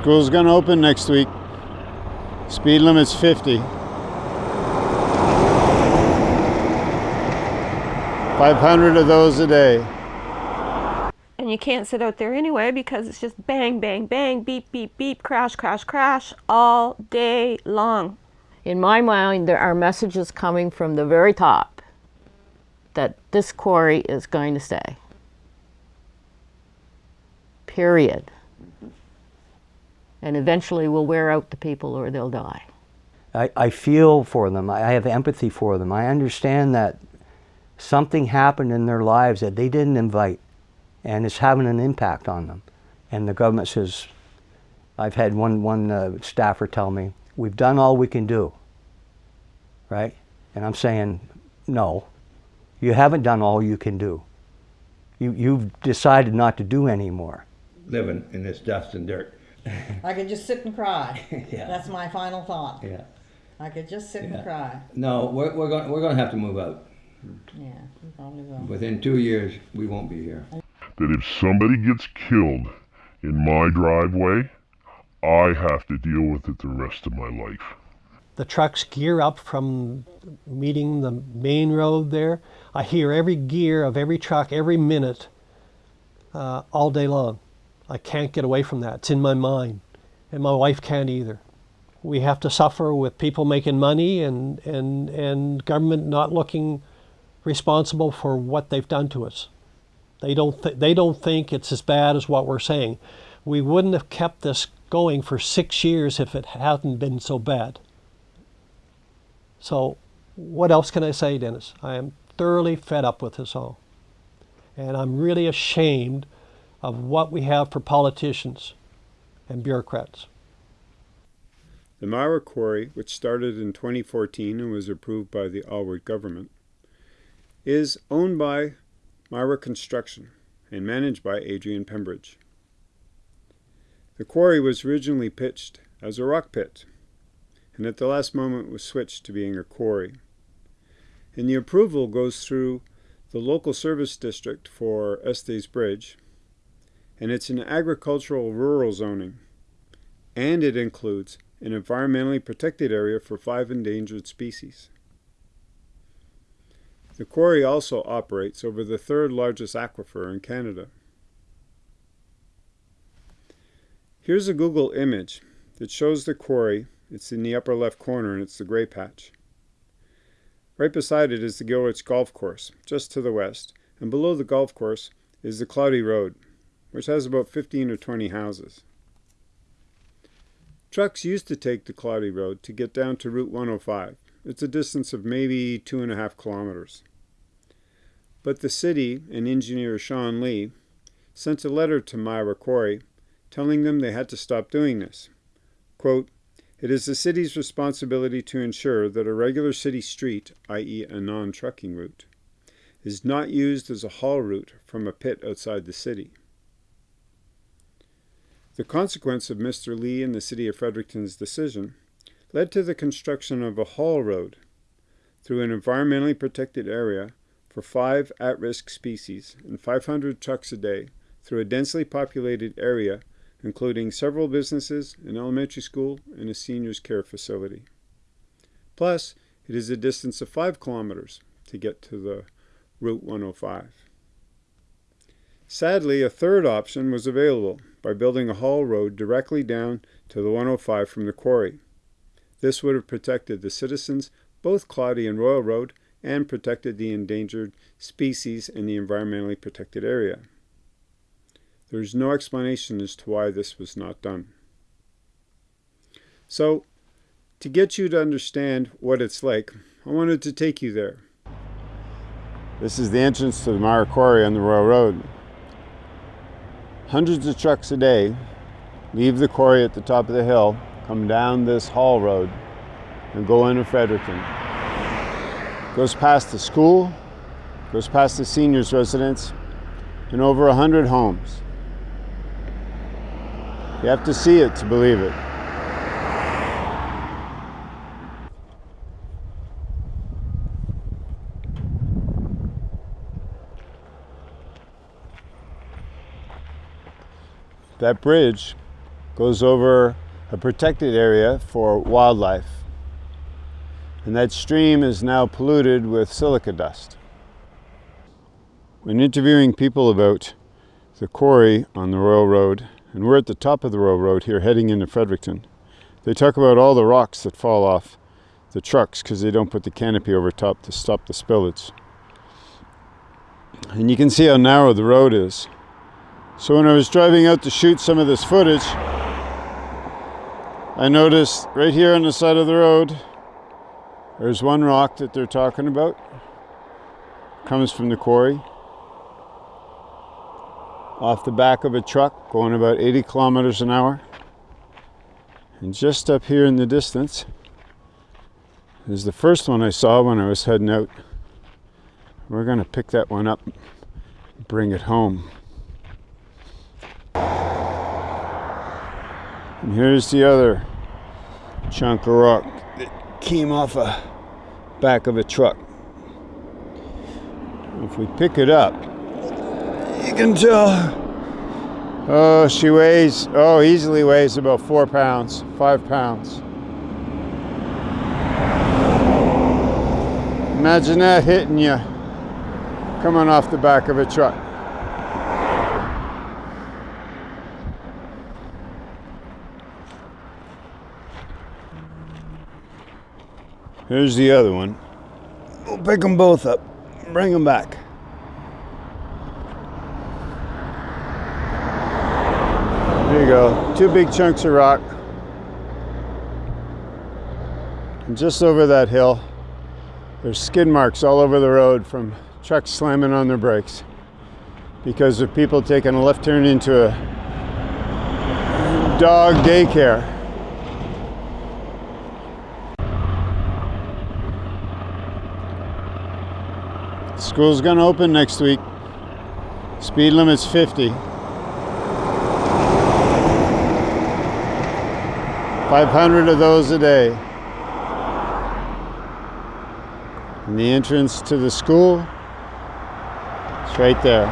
School's gonna open next week. Speed limit's 50. 500 of those a day. And you can't sit out there anyway because it's just bang, bang, bang, beep, beep, beep, crash, crash, crash all day long. In my mind, there are messages coming from the very top that this quarry is going to stay. Period. And eventually will wear out the people or they'll die. I, I feel for them. I have empathy for them. I understand that something happened in their lives that they didn't invite and it's having an impact on them. And the government says, I've had one, one uh, staffer tell me, we've done all we can do, right? And I'm saying, no, you haven't done all you can do. You, you've decided not to do any more. living in this dust and dirt. I could just sit and cry. Yeah. That's my final thought. Yeah. I could just sit Yeah. and cry. No, we're, we're going we're going to have to move out. Yeah, you probably will. Within two years, we won't be here. that if somebody gets killed in my driveway, I have to deal with it the rest of my life. The trucks gear up from meeting the main road there. I hear every gear of every truck every minute uh, all day long. I can't get away from that. It's in my mind. And my wife can't either. We have to suffer with people making money and, and, and government not looking responsible for what they've done to us. They don't, th- they don't think it's as bad as what we're saying. We wouldn't have kept this going for six years if it hadn't been so bad. So, what else can I say, Dennis? I am thoroughly fed up with this all. And I'm really ashamed of what we have for politicians and bureaucrats. The Myra Quarry, which started in 2014 and was approved by the Alward government, is owned by Myra Construction and managed by Adrian Pembridge. The quarry was originally pitched as a rock pit, and at the last moment was switched to being a quarry. And the approval goes through the local service district for Estey's Bridge, and it's an agricultural rural zoning, and it includes an environmentally protected area for five endangered species. The quarry also operates over the third largest aquifer in Canada. Here's a Google image that shows the quarry. It's in the upper left corner and it's the gray patch. Right beside it is the Gilrich Golf Course, just to the west, and below the golf course is the Cloudy Road, which has about 15 or 20 houses. Trucks used to take the Cloudy Road to get down to Route 105. It's a distance of maybe two and a half kilometers. But the city and engineer Sean Lee sent a letter to Myra Quarry telling them they had to stop doing this. Quote, it is the city's responsibility to ensure that a regular city street, i.e. a non-trucking route, is not used as a haul route from a pit outside the city. The consequence of Mr. Lee and the City of Fredericton's decision led to the construction of a haul road through an environmentally protected area for five at-risk species and 500 trucks a day through a densely populated area including several businesses, an elementary school, and a seniors care facility. Plus, it is a distance of 5 kilometers to get to the Route 105. Sadly, a third option was available by building a haul road directly down to the 105 from the quarry. This would have protected the citizens, both Cloudy and Royal Road, and protected the endangered species in the environmentally protected area. There is no explanation as to why this was not done. So, to get you to understand what it's like, I wanted to take you there. This is the entrance to the Mara Quarry on the Royal Road. Hundreds of trucks a day leave the quarry at the top of the hill, come down this haul road, and go into Fredericton. Goes past the school, goes past the seniors' residence, and over a hundred homes. You have to see it to believe it. That bridge goes over a protected area for wildlife. And that stream is now polluted with silica dust. When interviewing people about the quarry on the Royal Road, and we're at the top of the Royal Road here heading into Fredericton, they talk about all the rocks that fall off the trucks because they don't put the canopy over top to stop the spillage. And you can see how narrow the road is. So when I was driving out to shoot some of this footage, I noticed right here on the side of the road, there's one rock that they're talking about. Comes from the quarry. Off the back of a truck going about 80 kilometers an hour. And just up here in the distance is the first one I saw when I was heading out. We're going to pick that one up, bring it home. And here's the other chunk of rock that came off a back of a truck. If we pick it up, you can tell. Oh, she weighs, oh, easily weighs about four pounds, five pounds. Imagine that hitting you coming off the back of a truck. Here's the other one. We'll pick them both up, bring them back. There you go, two big chunks of rock. And just over that hill, there's skid marks all over the road from trucks slamming on their brakes because of people taking a left turn into a dog daycare. School's gonna open next week. Speed limit's 50. 500 of those a day. And the entrance to the school is right there.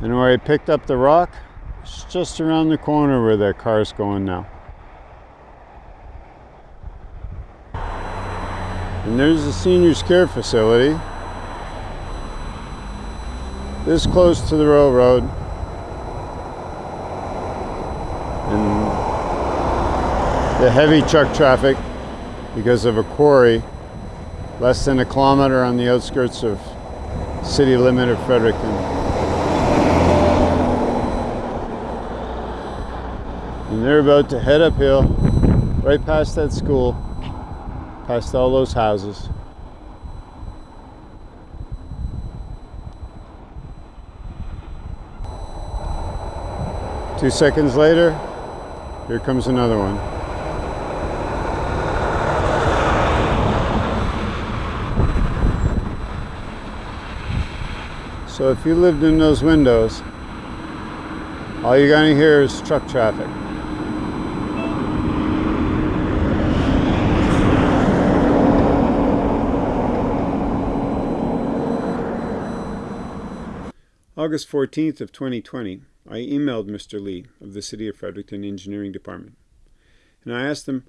And where I picked up the rock, it's just around the corner where that car's going now. And there's the seniors care facility. This close to the railroad. And the heavy truck traffic because of a quarry less than a kilometer on the outskirts of city limit of Fredericton. And they're about to head uphill right past that school past all those houses. Two seconds later, here comes another one. So if you lived in those windows, all you're going to hear is truck traffic. August 14th of 2020, I emailed Mr. Lee of the City of Fredericton Engineering Department, and I asked him,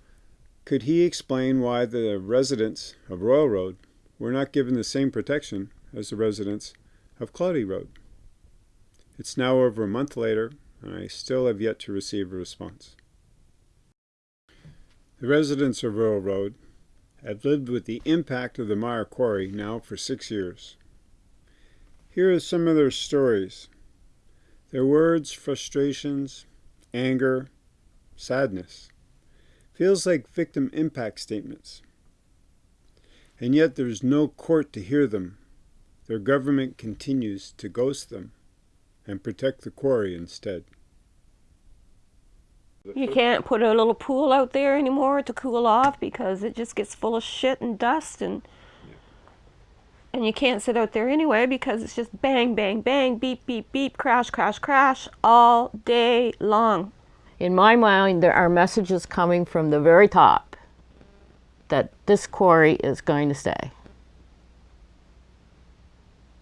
could he explain why the residents of Royal Road were not given the same protection as the residents of Cloudy Road? It's now over a month later, and I still have yet to receive a response. The residents of Royal Road have lived with the impact of the Myra Quarry now for six years. Here are some of their stories. Their words, frustrations, anger, sadness. Feels like victim impact statements. And yet there's no court to hear them. Their government continues to ghost them and protect the quarry instead. You can't put a little pool out there anymore to cool off because it just gets full of shit and dust and and you can't sit out there anyway because it's just bang, bang, bang, beep, beep, beep, crash, crash, crash all day long. In my mind, there are messages coming from the very top that this quarry is going to stay.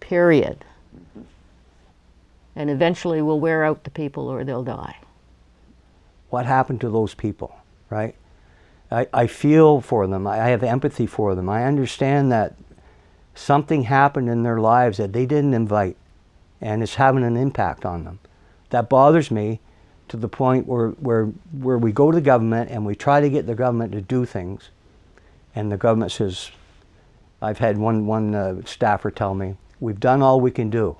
Period. And eventually we'll wear out the people or they'll die. What happened to those people, right? I, I feel for them. I I have empathy for them. I understand that something happened in their lives that they didn't invite and it's having an impact on them. That bothers me to the point where, where, where we go to the government and we try to get the government to do things and the government says, I've had one, one uh, staffer tell me, we've done all we can do,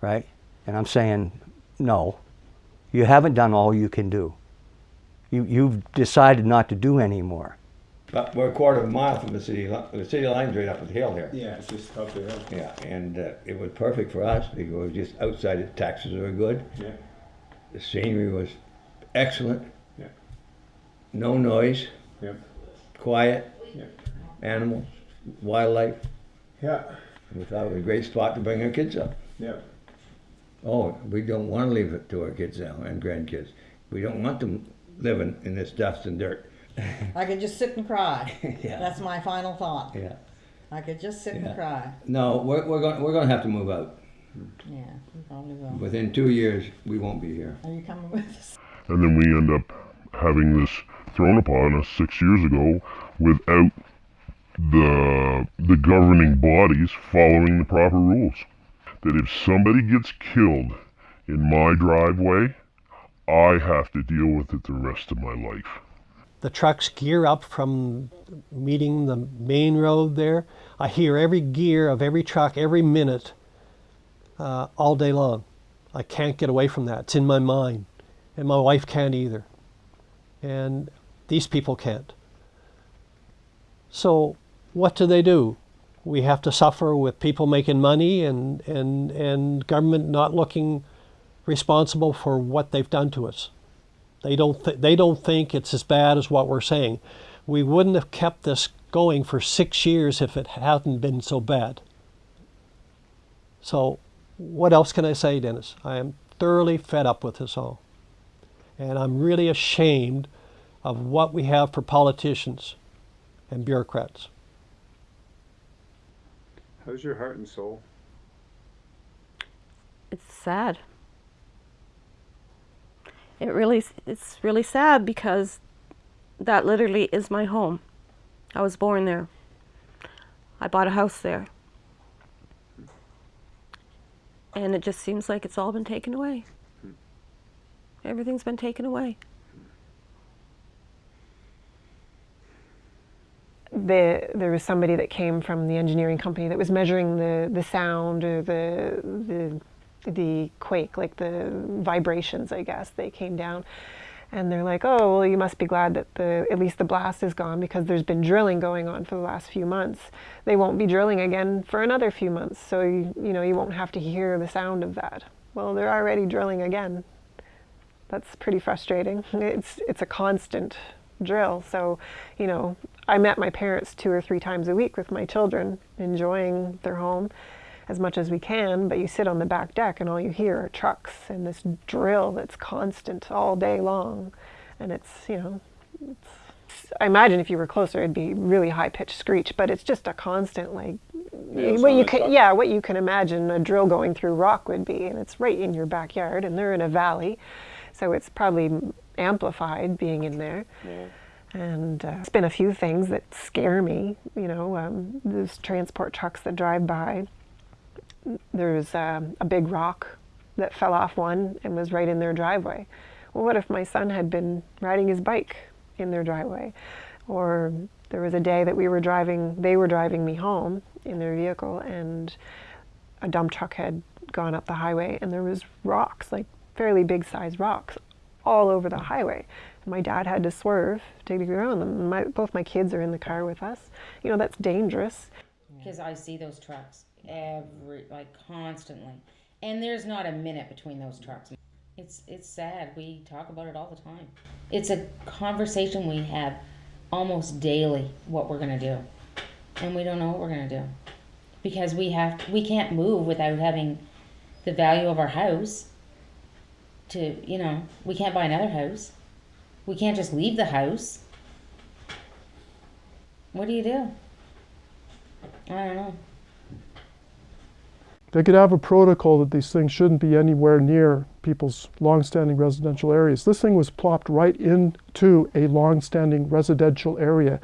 right? And I'm saying, no, you haven't done all you can do. You, you've decided not to do any more. But we're a quarter of a mile from the city, li- the city line's right up the hill here. Yeah, it's just up the hill. Yeah, and uh, it was perfect for us because it was just outside, the taxes were good. Yeah. The scenery was excellent. Yeah. No noise, Yep. quiet, Yeah. animals, wildlife. Yeah. We thought it was a great spot to bring our kids up. Yeah. Oh, we don't want to leave it to our kids now and grandkids. We don't want them living in this dust and dirt. I could just sit and cry. Yeah. That's my final thought. Yeah. I could just sit Yeah. and cry. No, we're, we're going we're going to have to move out. Yeah, you probably will. Within two years, we won't be here. Are you coming with us? And then we end up having this thrown upon us six years ago without the the governing bodies following the proper rules. That if somebody gets killed in my driveway, I have to deal with it the rest of my life. The trucks gear up from meeting the main road there. I hear every gear of every truck every minute uh, all day long. I can't get away from that. It's in my mind. And my wife can't either. And these people can't. So, what do they do? We have to suffer with people making money and, and, and government not looking responsible for what they've done to us. They don't, th- they don't think it's as bad as what we're saying. We wouldn't have kept this going for six years if it hadn't been so bad. So, what else can I say, Dennis? I am thoroughly fed up with this all. And I'm really ashamed of what we have for politicians and bureaucrats. How's your heart and soul? it's sad. It really, it's really sad because that literally is my home. I was born there. I bought a house there. And it just seems like it's all been taken away. Everything's been taken away. the, there was somebody that came from the engineering company that was measuring the, the sound or the, the, the quake, like the vibrations, I guess. They came down and they're like, oh, well, you must be glad that the, at least the blast is gone because there's been drilling going on for the last few months. They won't be drilling again for another few months, so you, you know, you won't have to hear the sound of that. Well, they're already drilling again. That's pretty frustrating. It's, it's a constant drill. So, you know, I met my parents two or three times a week with my children, enjoying their home as much as we can. But you sit on the back deck and all you hear are trucks and this drill that's constant all day long. And it's, you know, it's, I imagine if you were closer, it'd be really high pitched screech, but it's just a constant, like, it's what you can, yeah, what you can imagine a drill going through rock would be. And it's right in your backyard, and they're in a valley. So it's probably amplified being in there. And uh, it's been a few things that scare me. You know, um, those transport trucks that drive by. There's um, a big rock that fell off one and was right in their driveway. Well, what if my son had been riding his bike in their driveway? Or there was a day that we were driving, they were driving me home in their vehicle, and a dump truck had gone up the highway, and there was rocks, like fairly big size rocks, all over the highway. My dad had to swerve to get around them. My, both my kids are in the car with us. You know, that's dangerous. Because I see those trucks every like constantly, and there's not a minute between those trucks. It's it's sad. We talk about it all the time. It's a conversation we have almost daily. What we're gonna do, and we don't know what we're gonna do because we have we can't move without having the value of our house. To you know, we can't buy another house. We can't just leave the house. What do you do? Know. They could have a protocol that these things shouldn't be anywhere near people's long-standing residential areas. This thing was plopped right into a long-standing residential area.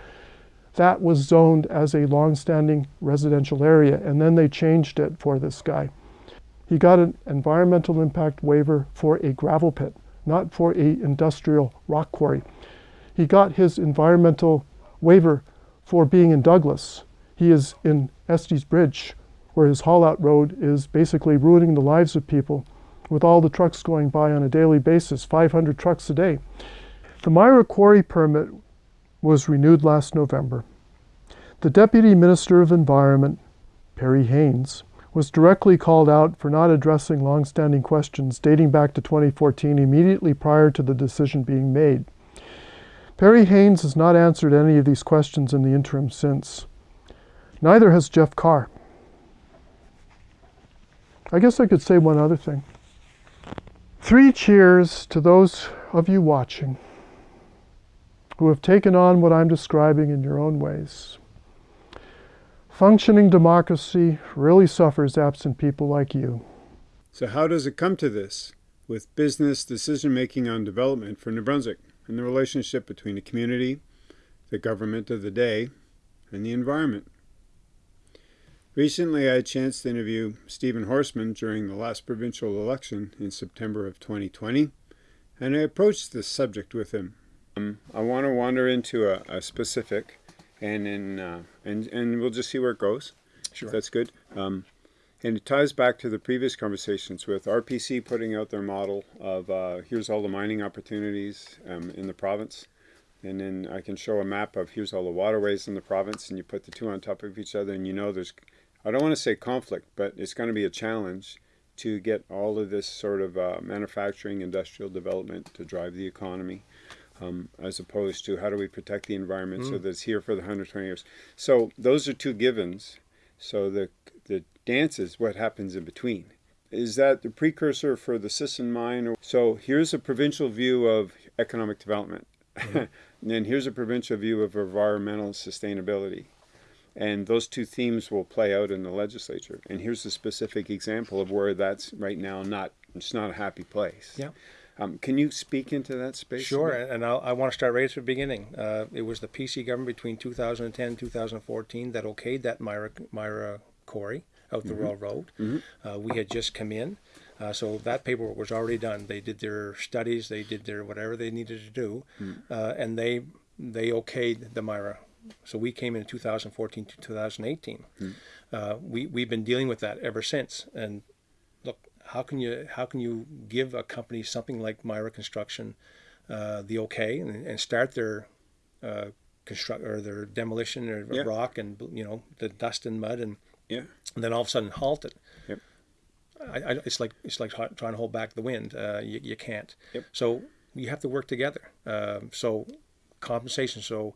That was zoned as a long-standing residential area, and then they changed it for this guy. He got an environmental impact waiver for a gravel pit, not for a industrial rock quarry. He got his environmental waiver for being in Douglas. He is in Estey's Bridge, where his haul out road is basically ruining the lives of people with all the trucks going by on a daily basis, 500 trucks a day. The Myra Quarry permit was renewed last November. The Deputy Minister of Environment, Perry Haynes, was directly called out for not addressing long-standing questions dating back to 2014 immediately prior to the decision being made. Perry Haynes has not answered any of these questions in the interim since. Neither has Jeff Carr. I guess I could say one other thing. Three cheers to those of you watching who have taken on what I'm describing in your own ways. Functioning democracy really suffers absent people like you. So how does it come to this with business decision making on development for New Brunswick and the relationship between the community, the government of the day, and the environment? Recently, I had a chance to interview Stephen Horsman during the last provincial election in September of 2020, and I approached this subject with him. Um, I want to wander into a, a specific, and in, uh, and and we'll just see where it goes. Sure, that's good. Um, and it ties back to the previous conversations with RPC putting out their model of uh, here's all the mining opportunities um, in the province. And then I can show a map of here's all the waterways in the province, and you put the two on top of each other, and you know there's I don't want to say conflict, but it's going to be a challenge to get all of this sort of uh, manufacturing, industrial development to drive the economy, um, as opposed to how do we protect the environment mm. so that it's here for the 120 years. So those are two givens. So the the dance is what happens in between. Is that the precursor for the Sisson mine? So here's a provincial view of economic development. Mm -hmm. and then here's a provincial view of environmental sustainability. And those two themes will play out in the legislature. And here's a specific example of where that's right now not, it's not a happy place. Yeah. Um, can you speak into that space? Sure, and I'll, i want to start right at the beginning. Uh, it was the PC government between 2010 and 2014 that okayed that Myra, Myra Quarry out the mm -hmm. Royal Road. Mm -hmm. uh, we had just come in, uh, so that paperwork was already done. They did their studies, they did their whatever they needed to do, mm. and they they okayed the Myra so we came in 2014 to 2018. Hmm. Uh, we we've been dealing with that ever since. And look, how can you how can you give a company something like Myra Construction uh, the okay and, and start their uh, construct or their demolition or yeah. rock and you know the dust and mud and yeah, and then all of a sudden halt it. Yep. I, I, it's like it's like trying to hold back the wind. Uh, you, you can't. Yep. So you have to work together. Um, so compensation. So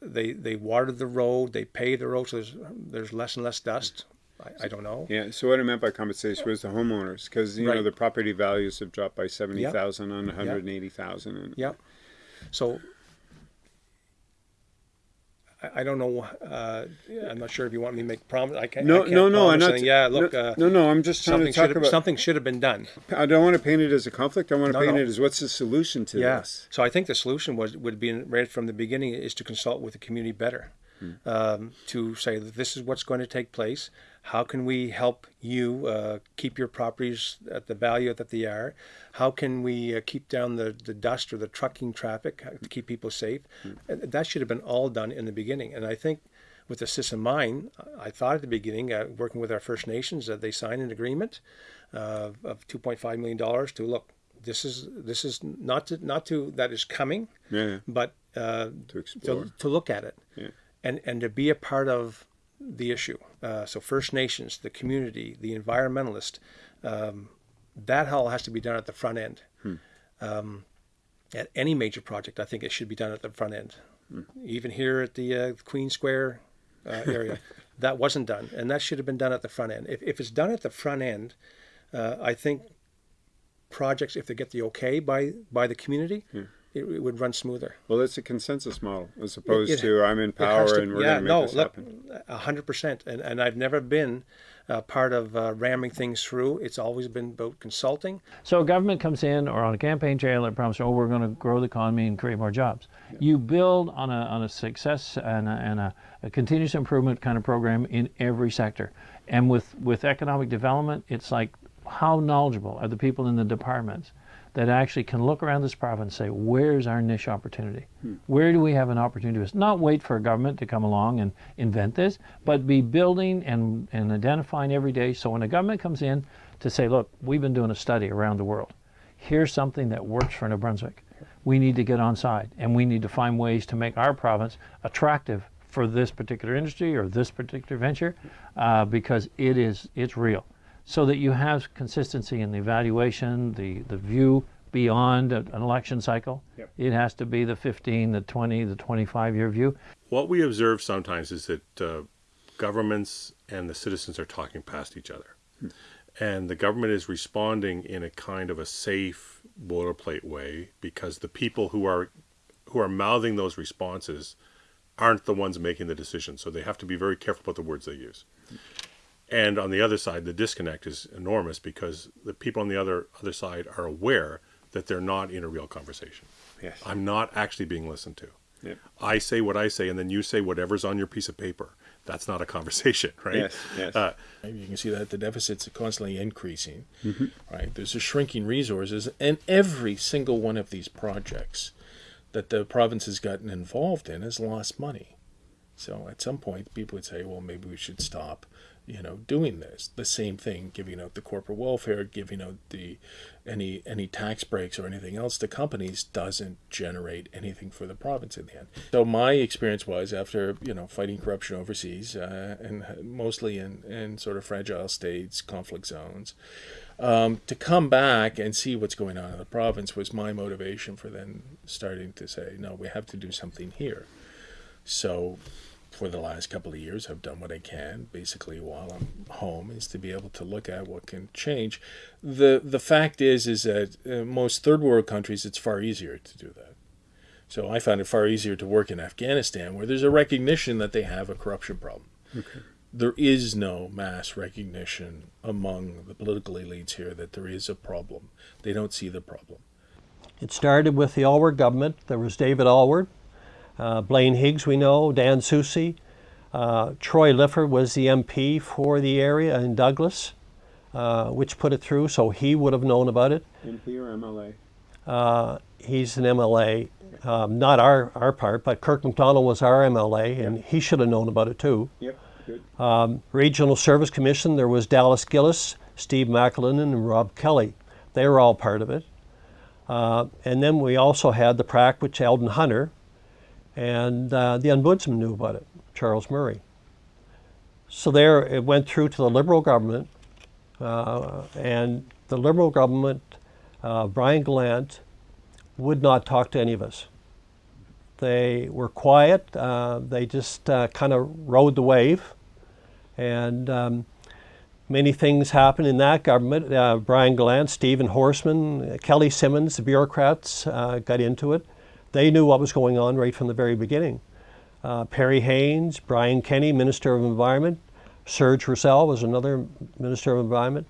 they they watered the road, they paved the road, so there's there's less and less dust. I, I don't know. Yeah. So what I meant by compensation was the homeowners, because you right. know the property values have dropped by seventy thousand yep. on one hundred eighty thousand. Yep. yep. So I, don't know. Uh, I'm not sure if you want me to make promise. I can't. No, I can't no, no. I'm not. Saying, yeah, look. No, uh, no, no, I'm just trying to talk about something should have been done. I don't want to paint it as a conflict. I want to no, paint no. it as what's the solution to yeah. this. So I think the solution was would be right from the beginning is to consult with the community better, hmm. um, to say that this is what's going to take place. How can we help you uh, keep your properties at the value that they are? How can we uh, keep down the, the dust or the trucking traffic to keep people safe? Mm. That should have been all done in the beginning. And I think with the Sisson Mine, I thought at the beginning, uh, working with our First Nations, that they signed an agreement uh, of $2.5 million to look. This is this is not to not to that is coming, yeah. but uh, to to, to, look at it, yeah. And and to be a part of the issue. Uh, so First Nations, the community, the environmentalist, um, that all has to be done at the front end. Hmm. Um, at any major project, I think it should be done at the front end. Hmm. Even here at the uh, Queen Square uh, area. that wasn't done, and that should have been done at the front end. If, if it's done at the front end, uh, I think projects, if they get the okay by by the community, yeah. It, it would run smoother. Well, it's a consensus model as opposed It- to I'm in power to- and we're yeah, going to make no, this look, happen. a hundred percent. And and I've never been uh, part of uh, ramming things through. It's always been about consulting. So a government comes in or on a campaign trail and promises, oh, we're going to grow the economy and create more jobs. You build on a, on a success and, a, and a, a continuous improvement kind of program in every sector. And with, with economic development, it's like how knowledgeable are the people in the departments that actually can look around this province and say, where's our niche opportunity? Where do we have an opportunity to not wait for a government to come along and invent this, but be building and, and identifying every day. So when a government comes in to say, look, we've been doing a study around the world. Here's something that works for New Brunswick. We need to get on side and we need to find ways to make our province attractive for this particular industry or this particular venture uh, because it is it's real so that you have consistency in the evaluation, the, the view beyond a- an election cycle. Yep. It has to be the 15, the 20, the 25 year view. What we observe sometimes is that uh, governments and the citizens are talking past each other. And the government is responding in a kind of a safe boilerplate way because the people who are who are mouthing those responses aren't the ones making the decision. So they have to be very careful about the words they use. And on the other side, the disconnect is enormous because the people on the other other side are aware that they're not in a real conversation. Yes. I'm not actually being listened to. Yep. I say what I say, and then you say whatever's on your piece of paper. That's not a conversation, right? Yes, yes. Uh, You can see that the deficit's are constantly increasing, Mhm. right? There's a shrinking resources, and every single one of these projects that the province has gotten involved in has lost money. So at some point, people would say, well, maybe we should stop, you know, doing this. The same thing, giving out the corporate welfare, giving out the any any tax breaks or anything else to companies doesn't generate anything for the province in the end. So my experience was after you know fighting corruption overseas uh, and mostly in in sort of fragile states, conflict zones, um, to come back and see what's going on in the province was my motivation for then starting to say, no, we have to do something here. So for the last couple of years, I've done what I can, basically while I'm home, is to be able to look at what can change. the The fact is, is that uh, most third world countries, it's far easier to do that. So I found it far easier to work in Afghanistan, where there's a recognition that they have a corruption problem. Okay. There is no mass recognition among the political elites here that there is a problem. They don't see the problem. It started with the Alward government. There was David Alward, uh, Blaine Higgs, we know, Dan Soucy. Uh, Troy Lifford was the MP for the area in Douglas, uh, which put it through, so he would have known about it. MP or MLA? Uh, he's an MLA, um, not our, our part, but Kirk MacDonald was our MLA, and he should have known about it too. Yep, good. Um, Regional Service Commission, there was Dallas Gillis, Steve McAlin, and Rob Kelly. They were all part of it. Uh, and then we also had the PRAC, which Eldon Hunter, and uh, the ombudsman knew about it, Charles Murray. So there it went through to the Liberal government, uh, and the Liberal government, uh, Brian Gallant, would not talk to any of us. They were quiet. Uh, they just uh, kind of rode the wave. And um, many things happened in that government. Uh, Brian Gallant, Stephen Horsman, Kelly Simmons, the bureaucrats uh, got into it. They knew what was going on right from the very beginning. Uh, Perry Haynes, Brian Kenny, Minister of Environment, Serge Rousselle was another Minister of Environment.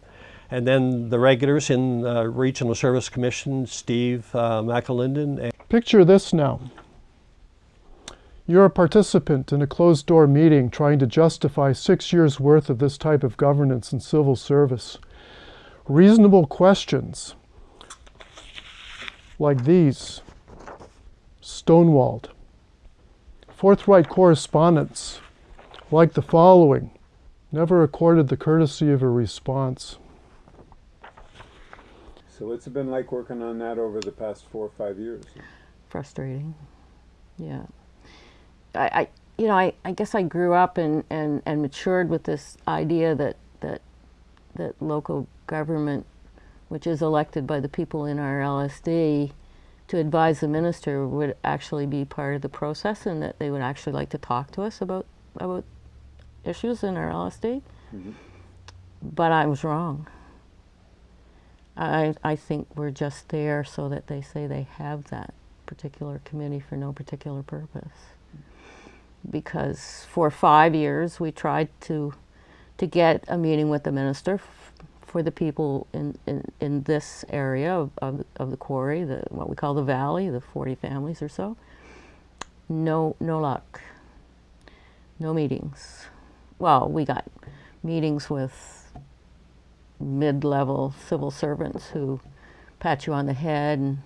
And then the regulars in the Regional Service Commission, Steve uh, McAlinden. Picture this now. You're a participant in a closed door meeting trying to justify six years' worth of this type of governance and civil service. Reasonable questions like these stonewalled. Forthright correspondence like the following never accorded the courtesy of a response. So what's it been like working on that over the past four or five years? frustrating. Yeah. I, I you know, I, I guess I grew up and, and, and matured with this idea that, that that local government, which is elected by the people in our LSD to advise the minister, would actually be part of the process and that they would actually like to talk to us about about issues in our LSD. Mm-hmm. But I was wrong. I, I think we're just there so that they say they have that particular committee for no particular purpose. Because for five years we tried to to get a meeting with the minister for the people in, in, in this area of, of, of the quarry, the, what we call the valley, the 40 families or so. No, no luck. No meetings. Well, we got meetings with mid-level civil servants who pat you on the head and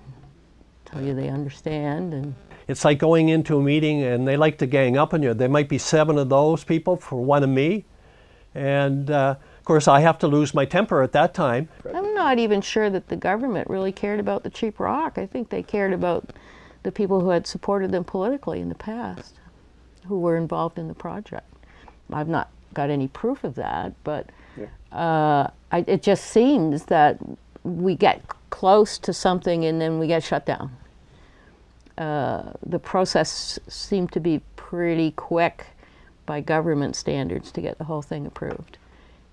tell you they understand and It's like going into a meeting and they like to gang up on you. There might be seven of those people for one of me. And uh, course, I have to lose my temper at that time. I'm not even sure that the government really cared about the cheap rock. I think they cared about the people who had supported them politically in the past, who were involved in the project. I've not got any proof of that, but uh, I, it just seems that we get close to something and then we get shut down. Uh, the process seemed to be pretty quick by government standards to get the whole thing approved.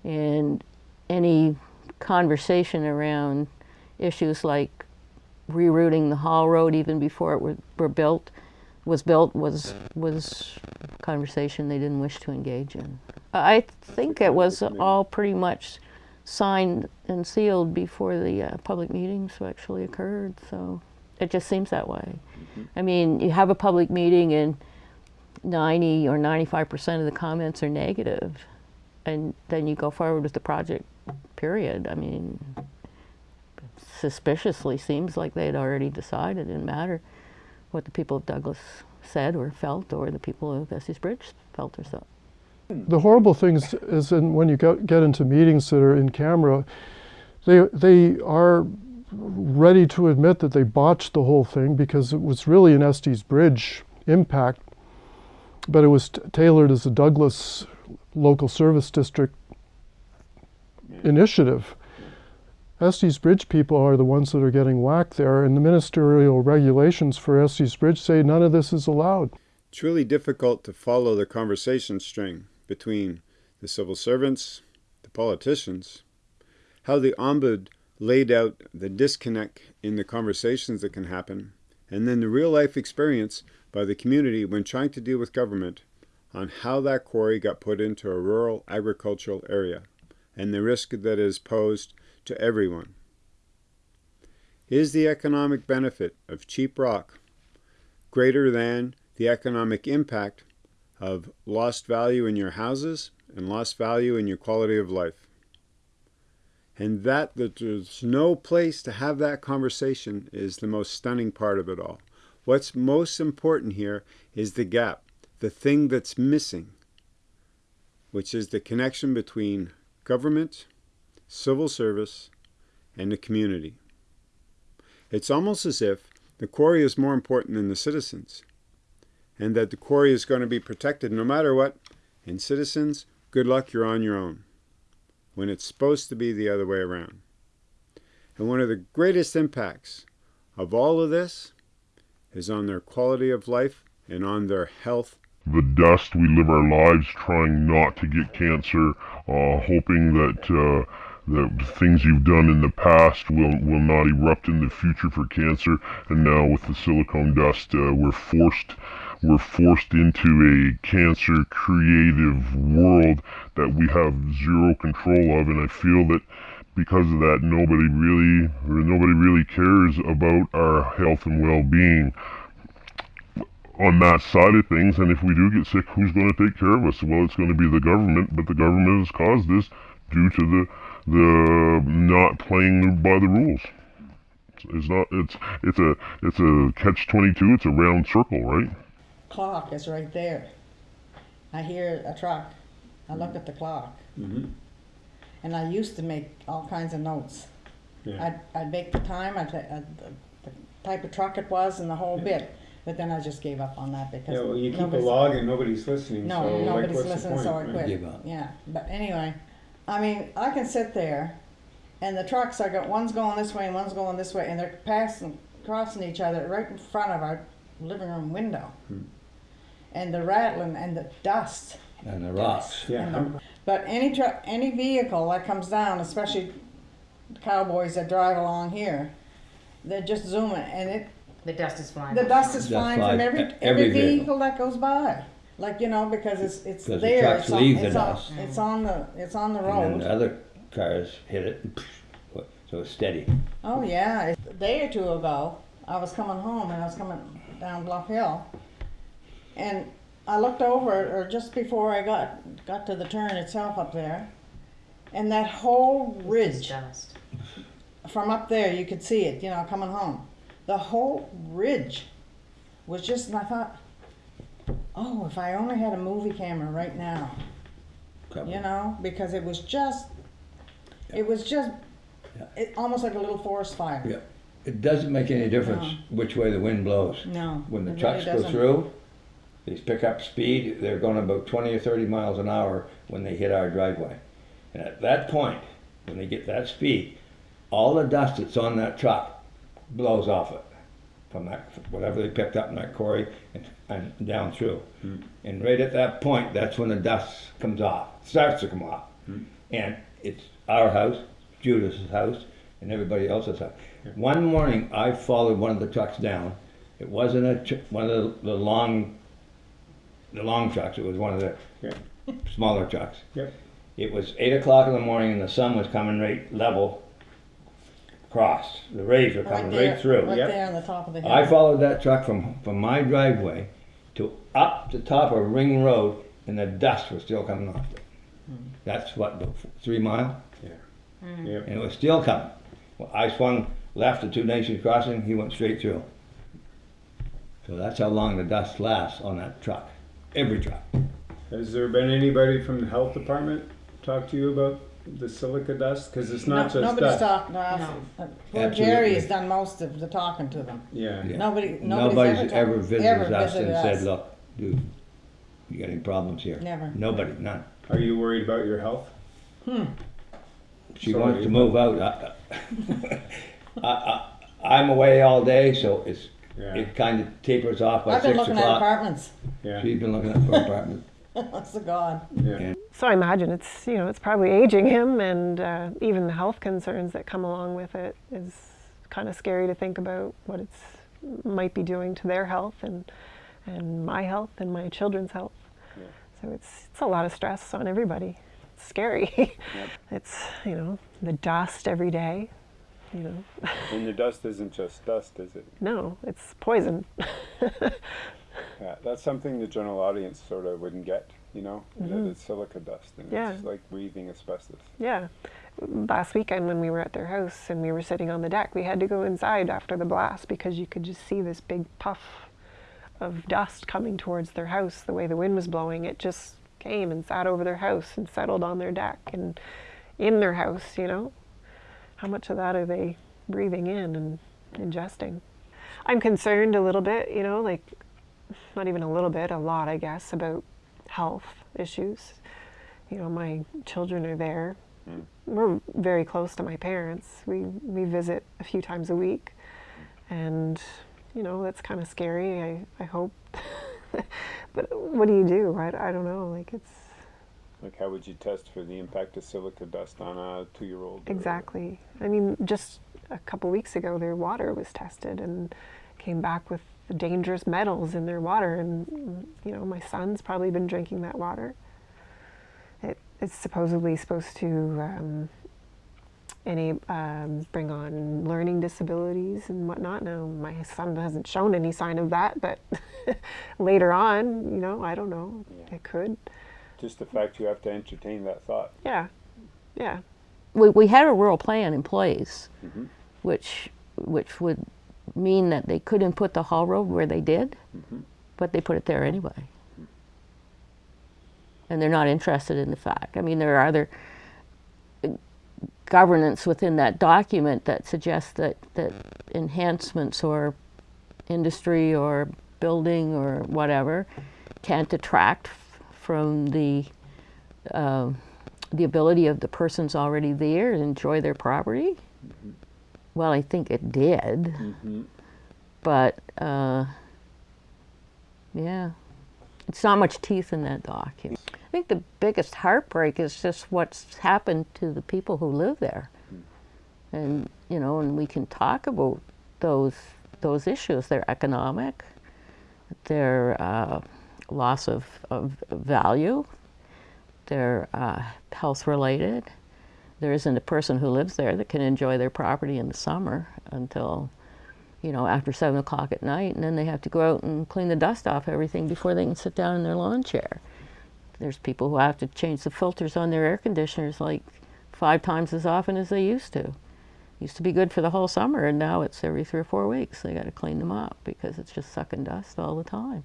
And any conversation around issues like rerouting the haul road even before it were, were built was built was was a conversation they didn't wish to engage in. I think it was all pretty much signed and sealed before the uh, public meetings actually occurred. So it just seems that way. I mean, you have a public meeting and 90 or 95 percent of the comments are negative, and then you go forward with the project. Period. I mean, suspiciously seems like they had already decided. It didn't matter what the people of Douglas said or felt, or the people of Estey's Bridge felt or so. The horrible thing is, in, when you get, get into meetings that are in camera, they, they are ready to admit that they botched the whole thing because it was really an Estey's Bridge impact, but it was tailored as a Douglas local service district initiative. Estey's Bridge people are the ones that are getting whacked there, and the ministerial regulations for Estey's Bridge say none of this is allowed. It's really difficult to follow the conversation string between the civil servants, the politicians, how the ombud laid out the disconnect in the conversations that can happen, and then the real life experience by the community when trying to deal with government on how that quarry got put into a rural agricultural area and the risk that is posed to everyone. Is the economic benefit of cheap rock greater than the economic impact of lost value in your houses and lost value in your quality of life? And that, that there's no place to have that conversation is the most stunning part of it all. What's most important here is the gap, the thing that's missing, which is the connection between government, civil service, and the community. It's almost as if the quarry is more important than the citizens, and that the quarry is going to be protected no matter what. And citizens, good luck, you're on your own, when it's supposed to be the other way around. And one of the greatest impacts of all of this is on their quality of life and on their health the dust. We live our lives trying not to get cancer, uh, hoping that uh, the things you've done in the past will, will not erupt in the future for cancer. And now with the silicone dust, uh, we're forced we're forced into a cancer creative world that we have zero control of. And I feel that because of that, nobody really nobody really cares about our health and well-being on that side of things. And if we do get sick, who's going to take care of us? Well, it's going to be the government, but the government has caused this due to the the not playing by the rules. It's not. It's it's a it's a catch twenty two. It's a round circle, right? Clock is right there. I hear a truck. I look at the clock. Mm-hmm. And I used to make all kinds of notes. Yeah. I'd, I'd make the time, I'd, I'd, the type of truck it was, and the whole bit. But then I just gave up on that because Yeah, well, you keep a nobody's- log and nobody's listening. No, so, like, nobody's what's the listening, point, so I right? quit. Give up. Yeah, but anyway, I mean, I can sit there, and the trucks, I got one's going this way and one's going this way, and they're passing, crossing each other right in front of our living room window. Hmm. And the rattling and the dust. And the rocks. Yeah. And the- But any truck, any vehicle that comes down, especially cowboys that drive along here, they're just zooming, and it The dust is flying. the dust is Dust flying flies from every, every every vehicle. vehicle that goes by. Like, you know, because it's, it's 'Cause the there, trucks it's on, leave the it's on, dust. it's on the, it's on the And then the road. other cars hit it, and so it's steady. Oh, yeah, a day or two ago, I was coming home and I was coming down Bluff Hill. And I looked over, or just before I got, got to the turn itself up there, and that whole ridge Dust. from up there, you could see it, you know, coming home. The whole ridge was just, and I thought, oh, if I only had a movie camera right now, you know, because it was just, it was just, it, almost like a little forest fire. Yeah. It doesn't make any difference which way the wind blows. No, When the it really trucks go through, they pick up speed, they're going about twenty or thirty miles an hour when they hit our driveway. And at that point, when they get that speed, all the dust that's on that truck blows off it. From that, whatever they picked up in that quarry and, and down through. Hmm. And right at that point, that's when the dust comes off, starts to come off. Hmm. And it's our house, Judith's house, and everybody else's house. One morning, I followed one of the trucks down. It wasn't a one of the, the long, the long trucks. It was one of the Yeah. smaller trucks. Yep. It was eight o'clock in the morning, and the sun was coming right level across. The rays were coming there, right through. Right Yep. there on the top of the hill. I followed that truck from, from my driveway to up the top of Ring Road, and the dust was still coming off it. That's what, three mile? Yeah. Mm. Yep. And it was still coming. Well, I swung left at Two Nations Crossing, he went straight through. So that's how long the dust lasts on that truck, every truck. Has there been anybody from the health department talk to you about the silica dust? Because it's not no, just nobody's dust. talked to us. No. Uh, Poor Absolutely. Jerry's done most of the talking to them. Yeah. Yeah. Nobody, nobody's, Nobody's ever, ever talked- visited ever us visited and said, us. look, dude, you got any problems here? Never. Nobody, none. Are you worried about your health? Hmm. She Sorry, wants to move out. I, I, I, I'm away all day, so it's, Yeah. it kind of tapers off by I've been six looking at o'clock. apartments. Yeah. She's been looking at for apartments. That's the God. Yeah. So I imagine it's you know it's probably aging him, and uh, even the health concerns that come along with it is kind of scary to think about what it's might be doing to their health and and my health and my children's health. Yeah. So it's it's a lot of stress on everybody. It's scary. It's you know the dust every day. You know, And the dust isn't just dust, is it? no, it's poison. Yeah, that's something the general audience sort of wouldn't get, you know, that mm-hmm. it's silica dust and. Yeah. it's like breathing asbestos. Yeah. Last weekend when we were at their house and we were sitting on the deck, we had to go inside after the blast because you could just see this big puff of dust coming towards their house. The way the wind was blowing, it just came and sat over their house and settled on their deck and in their house, you know. How much of that are they breathing in and ingesting? I'm concerned a little bit, you know, like not even a little bit, a lot, I guess, about health issues. You know, my children are there. We're very close to my parents. We we visit a few times a week, and you know that's kind of scary. I I hope, but what do you do? I, I don't know. Like it's Like, how would you test for the impact of silica dust on a two-year-old? exactly. I mean, just a couple weeks ago, their water was tested and came back with dangerous metals in their water, and you know my son's probably been drinking that water. It, it's supposedly supposed to um, any um, bring on learning disabilities and whatnot. Now my son hasn't shown any sign of that, but later on, you know, I don't know. It could. Just the fact you have to entertain that thought. Yeah, yeah. we, we had a rural plan in place, Mm-hmm. which which would mean that they couldn't put the haul road where they did, Mm-hmm. but they put it there anyway. And they're not interested in the fact. I mean, there are other uh, governance within that document that suggests that, that enhancements or industry or building or whatever can't detract f- from the um, the ability of the persons already there to enjoy their property. Well, I think it did, but uh, yeah, it's not much teeth in that document. I think the biggest heartbreak is just what's happened to the people who live there, and you know, and we can talk about those those issues. They're economic, they're uh, loss of, of value, they're uh, health related. There isn't a person who lives there that can enjoy their property in the summer until, you know, after seven o'clock at night, and then they have to go out and clean the dust off everything before they can sit down in their lawn chair. There's people who have to change the filters on their air conditioners like five times as often as they used to. Used to be good for the whole summer, and now it's every three or four weeks. They got to clean them up because it's just sucking dust all the time.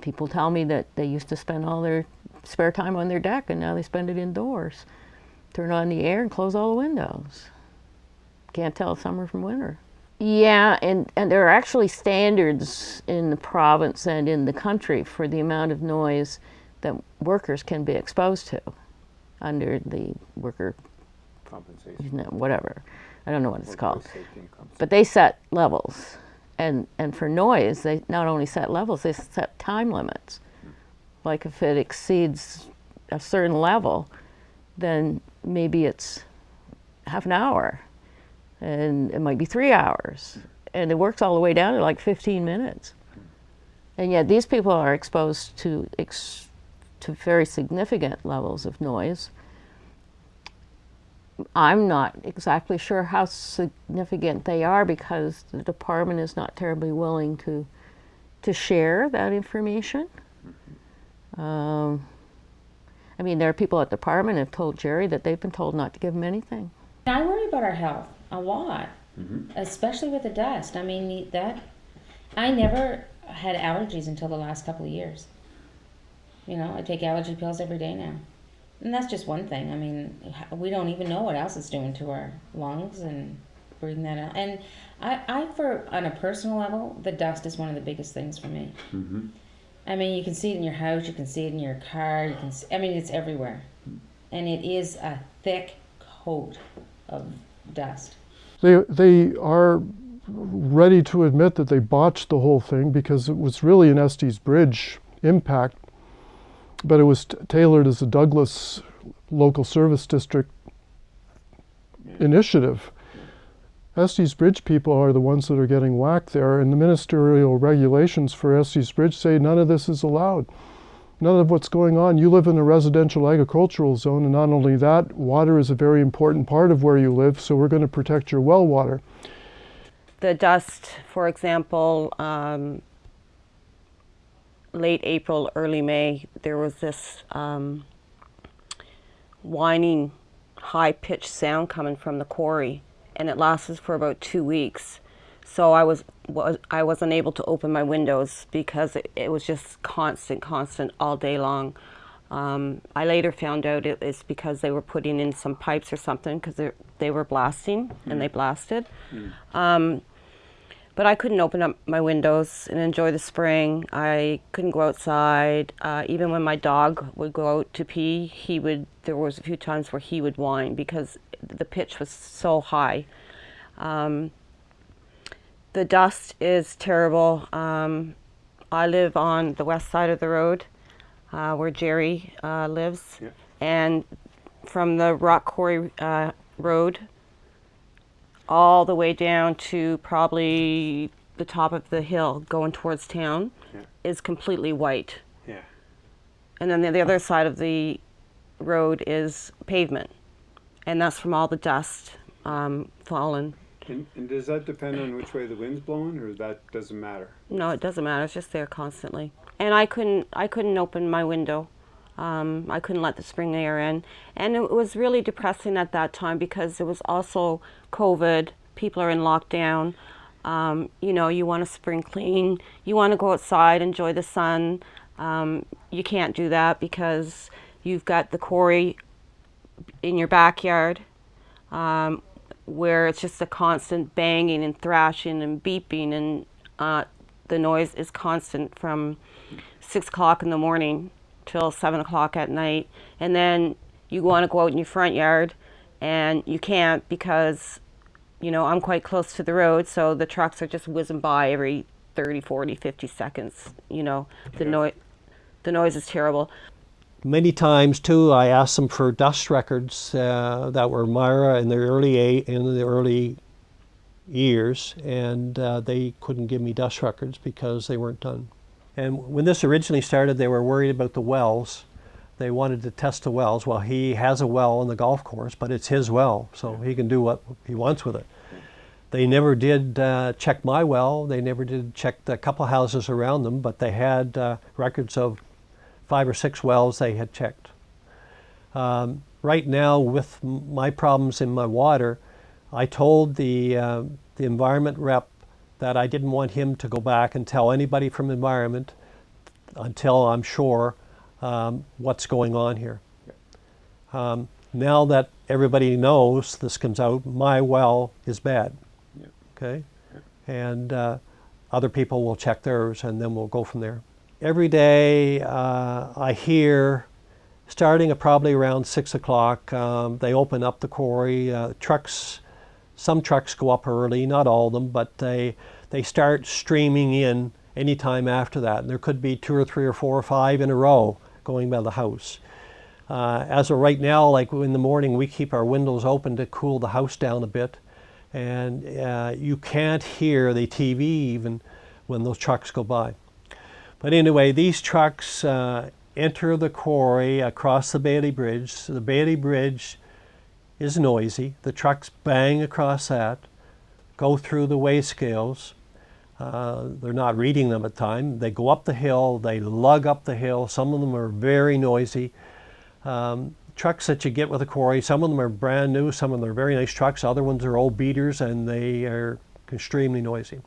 People tell me that they used to spend all their spare time on their deck, and now they spend it indoors. Turn on the air and close all the windows. Can't tell summer from winter. Yeah, and, and there are actually standards in the province and in the country for the amount of noise that workers can be exposed to under the worker Compensation. whatever. I don't know what it's Workplace called. safety and compensation. But they set levels. And, and for noise, they not only set levels, they set time limits. Hmm. Like if it exceeds a certain level, then maybe it's half an hour and it might be three hours. And it works all the way down to like 15 minutes. And yet these people are exposed to, ex to very significant levels of noise. I'm not exactly sure how significant they are because the department is not terribly willing to, to share that information. Um, I mean, there are people at the department have told Jerry that they've been told not to give him anything. I worry about our health a lot, especially with the dust. I mean, that I never had allergies until the last couple of years. You know, I take allergy pills every day now. And that's just one thing. I mean, we don't even know what else it's doing to our lungs and breathing that out. And I, I for on a personal level, the dust is one of the biggest things for me. Mm-hmm. I mean, you can see it in your house, you can see it in your car, you can. See, I mean, it's everywhere, and it is a thick coat of dust. They, they are ready to admit that they botched the whole thing because it was really an Estey's Bridge impact, but it was tailored as a Douglas local service district initiative. Estey's Bridge people are the ones that are getting whacked there, and the ministerial regulations for Estey's Bridge say none of this is allowed. None of what's going on. You live in a residential agricultural zone, and not only that, water is a very important part of where you live, so we're going to protect your well water. the dust, for example, um, late April, early May, there was this um, whining, high pitched sound coming from the quarry, and it lasted for about two weeks. So I was, was I wasn't able to open my windows because it, it was just constant, constant all day long. Um, I later found out it is because they were putting in some pipes or something because they were blasting and they blasted. Um, but I couldn't open up my windows and enjoy the spring. I couldn't go outside. Uh, even when my dog would go out to pee, he would. There was a few times where he would whine because the pitch was so high. Um, the dust is terrible. Um, I live on the west side of the road, uh, where Jerry uh, lives, Yeah. and from the Rock Quarry uh, Road all the way down to probably the top of the hill going towards town Yeah. is completely white. Yeah. And then the, the other side of the road is pavement. And that's from all the dust um, fallen. And, and does that depend on which way the wind's blowing, or that doesn't matter? No, it doesn't matter. It's just there constantly. And I couldn't I couldn't open my window. Um, I couldn't let the spring air in. And it was really depressing at that time because it was also COVID. People are in lockdown. Um, you know, you want to spring clean. You want to go outside, enjoy the sun. Um, you can't do that because you've got the quarry in your backyard um, where it's just a constant banging and thrashing and beeping and uh, the noise is constant from six o'clock in the morning till seven o'clock at night. And then you want to go out in your front yard and you can't because you know i'm quite close to the road so the trucks are just whizzing by every 30 40 50 seconds you know. The noise the noise is terrible. Many times too, I asked them for dust records uh, that were Myra in the early eight, in the early years, and uh, they couldn't give me dust records because they weren't done. And when this originally started, they were worried about the wells. They wanted to test the wells. Well, he has a well on the golf course, but it's his well, so he can do what he wants with it. They never did uh, check my well. They never did check the couple houses around them, but they had uh, records of five or six wells they had checked. Um, right now, with my problems in my water, I told the, uh, the environment rep that I didn't want him to go back and tell anybody from environment until I'm sure um, what's going on here. Um, now that everybody knows this comes out, my well is bad. Okay? And uh, other people will check theirs and then we'll go from there. Every day uh, I hear, starting at probably around 6 o'clock, um, they open up the quarry. Uh, trucks, some trucks go up early, not all of them, but they, they start streaming in anytime after that. And there could be two or three or four or five in a row going by the house. Uh, as of right now, like in the morning, we keep our windows open to cool the house down a bit. And uh, you can't hear the TV even when those trucks go by. But anyway, these trucks uh, enter the quarry across the Bailey Bridge. So the Bailey Bridge is noisy. The trucks bang across that, go through the weigh scales. Uh, they're not reading them at time. They go up the hill, they lug up the hill. Some of them are very noisy. Um, trucks that you get with a quarry, some of them are brand new, some of them are very nice trucks, other ones are old beaters and they are extremely noisy.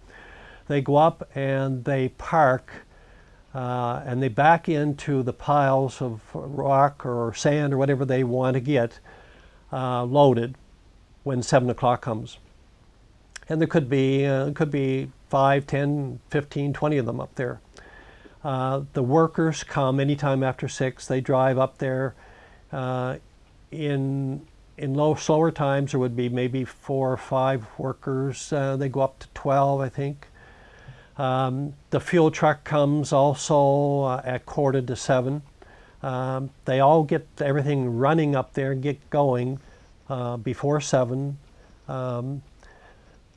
They go up and they park uh, and they back into the piles of rock or sand or whatever they want to get uh, loaded when 7 o'clock comes. And there could be, uh, could be 5, 10, 15, 20 of them up there. Uh, the workers come anytime after 6. They drive up there. Uh, in in low slower times there would be maybe four or five workers. Uh, they go up to 12, I think. Um, the fuel truck comes also uh, at quarter to seven. Um, they all get everything running up there, get going uh, before seven. Um,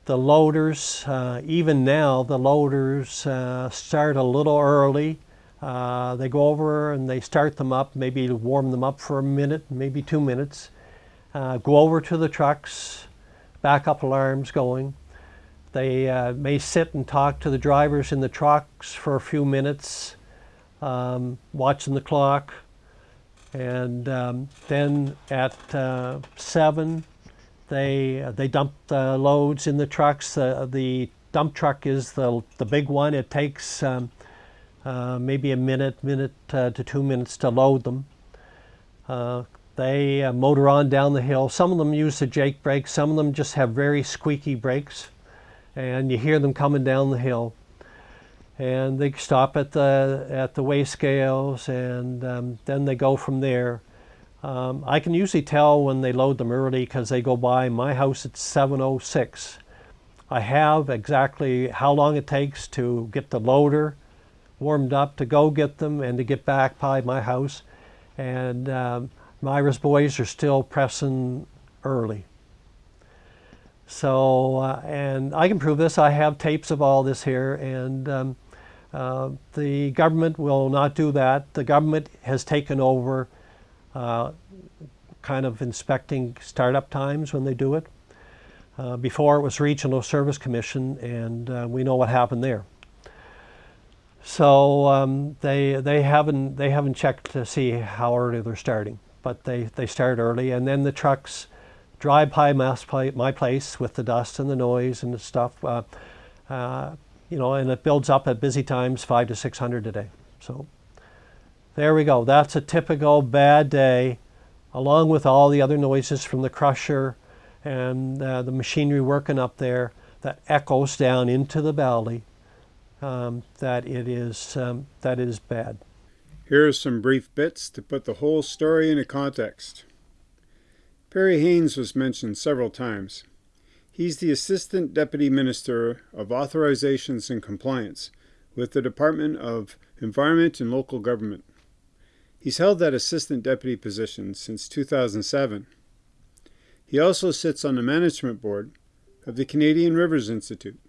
the loaders, uh, even now, the loaders uh, start a little early. Uh, they go over and they start them up, maybe warm them up for a minute, maybe two minutes. Uh, go over to the trucks, backup alarms going. They uh, may sit and talk to the drivers in the trucks for a few minutes, um, watching the clock. And um, then at uh, 7, they, uh, they dump the loads in the trucks. Uh, the dump truck is the, the big one. It takes um, uh, maybe a minute, minute uh, to two minutes to load them. Uh, they motor on down the hill. Some of them use the Jake brakes. Some of them just have very squeaky brakes and you hear them coming down the hill. And they stop at the at the weigh scales, and um, then they go from there. Um, I can usually tell when they load them early because they go by my house at 7:06. I have exactly how long it takes to get the loader warmed up to go get them and to get back by my house. And um, Myra's boys are still pressing early. So, uh, and I can prove this. I have tapes of all this here, and um, uh, the government will not do that. The government has taken over uh, kind of inspecting startup times when they do it. Uh, before it was Regional Service Commission, and uh, we know what happened there. So um, they they haven't they haven't checked to see how early they're starting, but they they start early, and then the trucks drive by my place with the dust and the noise and the stuff. Uh, uh, you know, and it builds up at busy times, five to 600 a day. So there we go. That's a typical bad day, along with all the other noises from the crusher and uh, the machinery working up there that echoes down into the valley. Um, that it is um, that is bad. Here are some brief bits to put the whole story into context. Perry Haynes was mentioned several times. He's the Assistant Deputy Minister of Authorizations and Compliance with the Department of Environment and Local Government. He's held that Assistant Deputy position since 2007. He also sits on the Management Board of the Canadian Rivers Institute.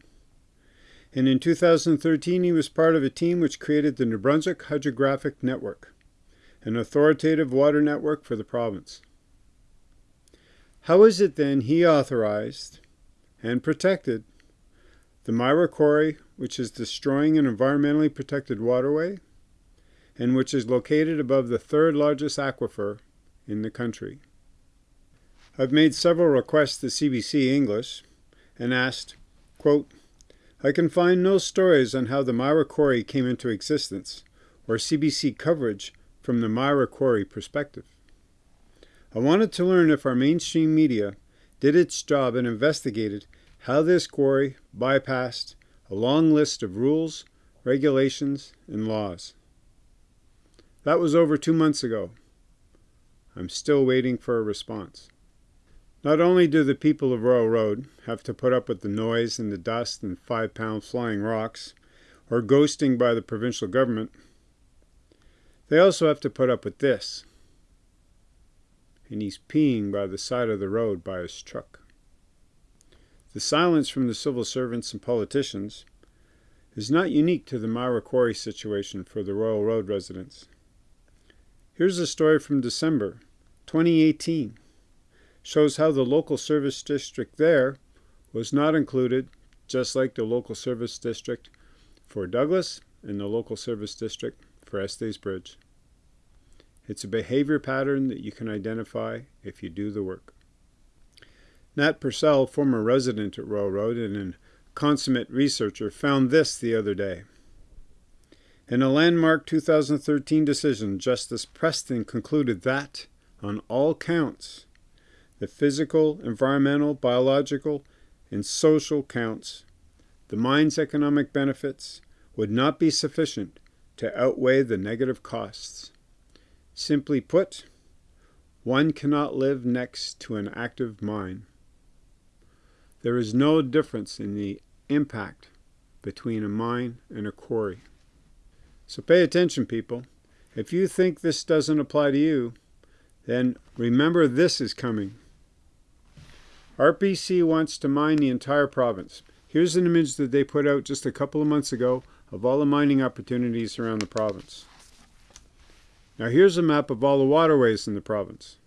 And in 2013, he was part of a team which created the New Brunswick Hydrographic Network, an authoritative water network for the province. How is it then he authorized and protected the Myra Quarry, which is destroying an environmentally protected waterway and which is located above the third largest aquifer in the country? I've made several requests to CBC English and asked, quote, I can find no stories on how the Myra Quarry came into existence or CBC coverage from the Myra Quarry perspective. I wanted to learn if our mainstream media did its job and investigated how this quarry bypassed a long list of rules, regulations, and laws. That was over two months ago. I'm still waiting for a response. Not only do the people of Royal Road have to put up with the noise and the dust and five pound flying rocks, or ghosting by the provincial government, they also have to put up with this. And he's peeing by the side of the road by his truck. The silence from the civil servants and politicians is not unique to the Myra Quarry situation for the Royal Road residents. Here's a story from December 2018 shows how the local service district there was not included, just like the local service district for Douglas and the local service district for Estey's Bridge. It's a behavior pattern that you can identify if you do the work. Nat Purcell, former resident at Royal Road and a consummate researcher, found this the other day. In a landmark 2013 decision, Justice Preston concluded that, on all counts, the physical, environmental, biological, and social counts, the mine's economic benefits would not be sufficient to outweigh the negative costs. Simply put, one cannot live next to an active mine. There is no difference in the impact between a mine and a quarry. So pay attention, people. If you think this doesn't apply to you, then remember this is coming. RPC wants to mine the entire province. Here's an image that they put out just a couple of months ago of all the mining opportunities around the province. Now here's a map of all the waterways in the province.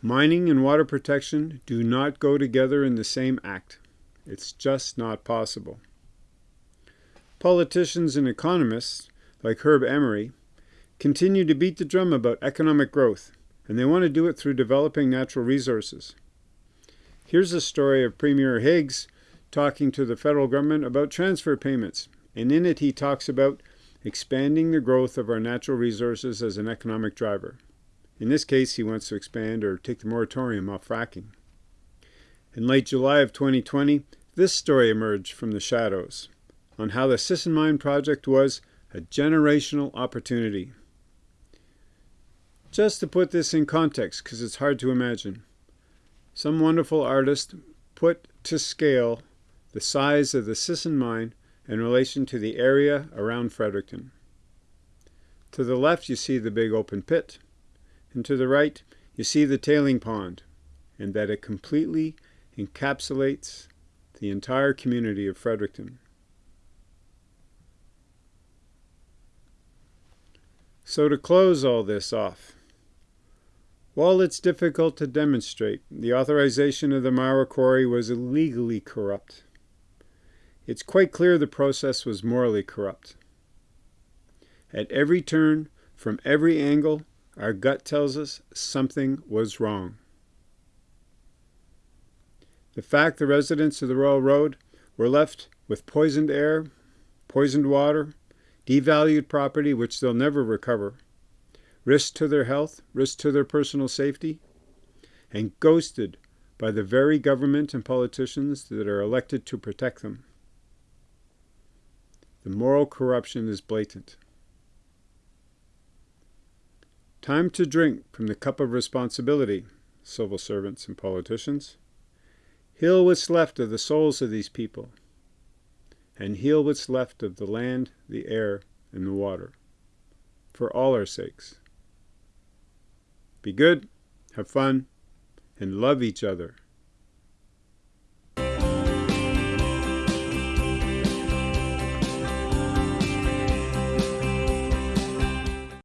Mining and water protection do not go together in the same act. It's just not possible. Politicians and economists, like Herb Emery, continue to beat the drum about economic growth and they want to do it through developing natural resources. Here's a story of Premier Higgs talking to the federal government about transfer payments, and in it he talks about expanding the growth of our natural resources as an economic driver. In this case, he wants to expand or take the moratorium off fracking. In late July of 2020, this story emerged from the shadows on how the Sisson Mine project was a generational opportunity. Just to put this in context, because it's hard to imagine, some wonderful artist put to scale the size of the Sisson mine in relation to the area around Fredericton. To the left you see the big open pit, and to the right you see the tailing pond, and that it completely encapsulates the entire community of Fredericton. So to close all this off, while it's difficult to demonstrate, the authorization of the Myra Quarry was illegally corrupt. It's quite clear the process was morally corrupt. At every turn, from every angle, our gut tells us something was wrong. The fact the residents of the Royal Road were left with poisoned air, poisoned water, devalued property which they'll never recover, risk to their health, risk to their personal safety, and ghosted by the very government and politicians that are elected to protect them. The moral corruption is blatant. Time to drink from the cup of responsibility, civil servants and politicians. Heal what's left of the souls of these people, and heal what's left of the land, the air, and the water, for all our sakes. Be good, have fun, and love each other.